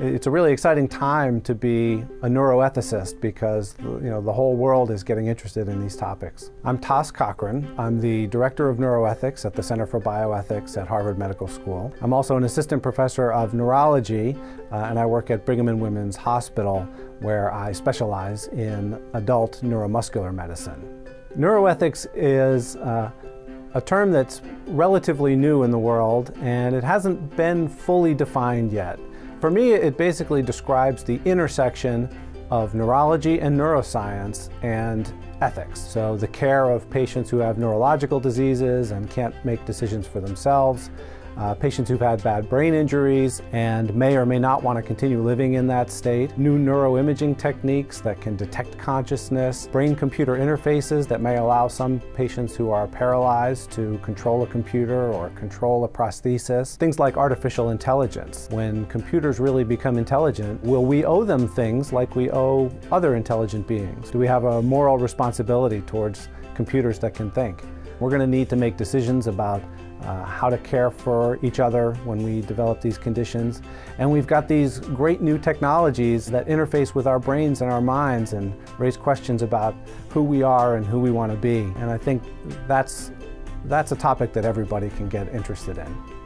It's a really exciting time to be a neuroethicist because you know the whole world is getting interested in these topics. I'm Tom Cochrane. I'm the Director of Neuroethics at the Center for Bioethics at Harvard Medical School. I'm also an Assistant Professor of Neurology uh, and I work at Brigham and Women's Hospital where I specialize in adult neuromuscular medicine. Neuroethics is uh, a term that's relatively new in the world and it hasn't been fully defined yet. For me, it basically describes the intersection of neurology and neuroscience and ethics. So the care of patients who have neurological diseases and can't make decisions for themselves, uh, patients who've had bad brain injuries and may or may not want to continue living in that state, new neuroimaging techniques that can detect consciousness, brain-computer interfaces that may allow some patients who are paralyzed to control a computer or control a prosthesis, things like artificial intelligence. When computers really become intelligent, will we owe them things like we owe other intelligent beings? Do we have a moral responsibility towards computers that can think? We're going to need to make decisions about uh, how to care for each other when we develop these conditions. And we've got these great new technologies that interface with our brains and our minds and raise questions about who we are and who we want to be. And I think that's, that's a topic that everybody can get interested in.